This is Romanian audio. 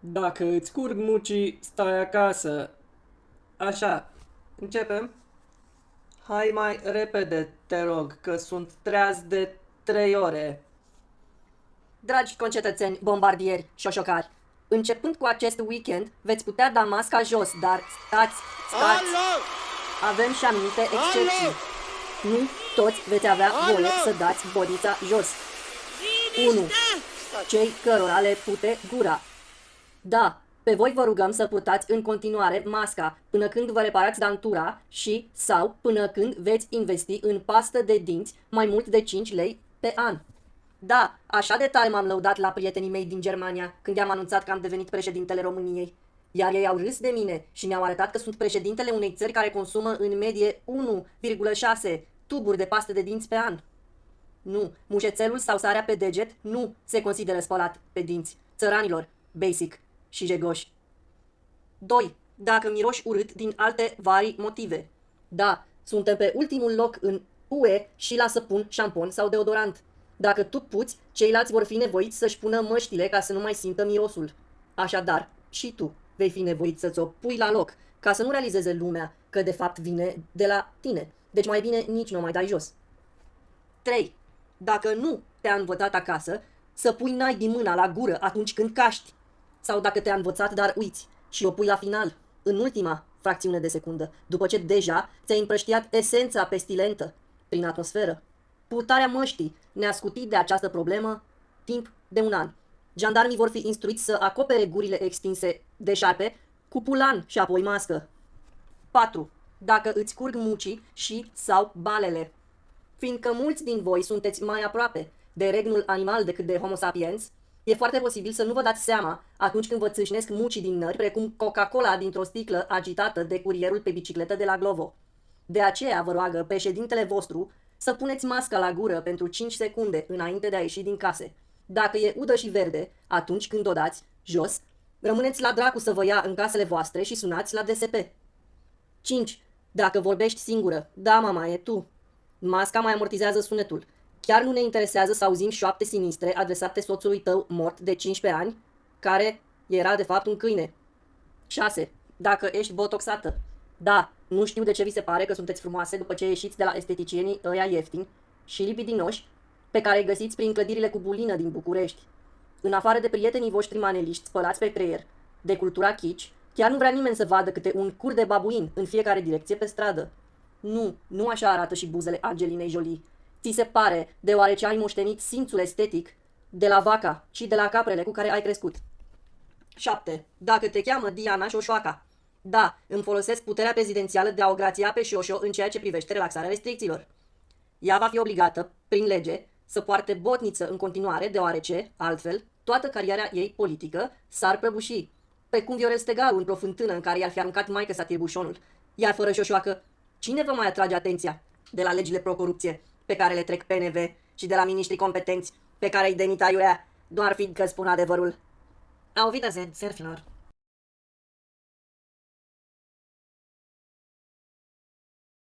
Dacă îți curg mucii, stai acasă. Așa, începem? Hai mai repede, te rog, că sunt treaz de trei ore. Dragi concetățeni, bombardieri, șoșocari, începând cu acest weekend, veți putea da masca jos, dar stați, stați, avem și anumite excepții. Nu toți veți avea voie să dați bodița jos. 1. Cei cărora le pute gura. Da, pe voi vă rugăm să purtați în continuare masca până când vă reparați dantura și sau până când veți investi în pastă de dinți mai mult de 5 lei pe an. Da, așa de tare m-am lăudat la prietenii mei din Germania când i-am anunțat că am devenit președintele României. Iar ei au râs de mine și mi-au arătat că sunt președintele unei țări care consumă în medie 1,6 tuburi de pastă de dinți pe an. Nu, mușețelul sau sarea pe deget nu se consideră spălat pe dinți. Țăranilor, basic și jegoși. 2. Dacă miroși urât din alte vari motive. Da, suntem pe ultimul loc în UE și la săpun, șampon sau deodorant. Dacă tu puți, ceilalți vor fi nevoiți să-și pună măștile ca să nu mai simtă mirosul. Așadar, și tu vei fi nevoit să-ți o pui la loc, ca să nu realizeze lumea că de fapt vine de la tine. Deci mai bine nici nu mai dai jos. 3. Dacă nu te-a învățat acasă, să pui nai din mâna la gură atunci când caști. Sau dacă te-a învățat, dar uiți și o pui la final, în ultima fracțiune de secundă, după ce deja ți-ai împrăștiat esența pestilentă prin atmosferă. Purtarea măștii ne-a scutit de această problemă timp de un an. Jandarmii vor fi instruiți să acopere gurile extinse de șarpe cu pulan și apoi mască. 4. Dacă îți curg mucii și sau balele. Fiindcă mulți din voi sunteți mai aproape de regnul animal decât de Homo sapiens, e foarte posibil să nu vă dați seama atunci când vă țâșnesc mucii din nări, precum Coca-Cola dintr-o sticlă agitată de curierul pe bicicletă de la Glovo. De aceea vă roagă președintele vostru să puneți masca la gură pentru 5 secunde înainte de a ieși din case. Dacă e udă și verde, atunci când o dați jos, rămâneți la dracu să vă ia în casele voastre și sunați la DSP. 5. Dacă vorbești singură, da, mama, e tu. Masca mai amortizează sunetul. Chiar nu ne interesează să auzim șoapte sinistre adresate soțului tău mort de 15 ani, care era de fapt un câine. 6. Dacă ești botoxată. Da, nu știu de ce vi se pare că sunteți frumoase după ce ieșiți de la esteticienii ăia ieftini și lipidinoși pe care îi găsiți prin clădirile cu bulină din București. În afară de prietenii voștri maneliști spălați pe creier, de cultura chici, chiar nu vrea nimeni să vadă câte un cur de babuin în fiecare direcție pe stradă. Nu, nu așa arată și buzele Angelinei Jolie. Ți se pare, deoarece ai moștenit simțul estetic de la vaca și de la caprele cu care ai crescut. 7. Dacă te cheamă Diana Șoșoaca. Da, îmi folosesc puterea prezidențială de a o grația pe Șoșo în ceea ce privește relaxarea restricțiilor. Ea va fi obligată, prin lege, să poarte botniță în continuare, deoarece, altfel, toată cariera ei politică s-ar prăbuși. Precum Viorel Stegaru într-o fântână în care i-ar fi aruncat maică sa tirbușonul. Iar fără șoșoacă, cine vă mai atrage atenția de la legile pro-corupție pe care le trec PNV și de la miniștrii competenți pe care îi demita Iurea, doar fiindcă spun adevărul? Au Wiedersehen, serfilor!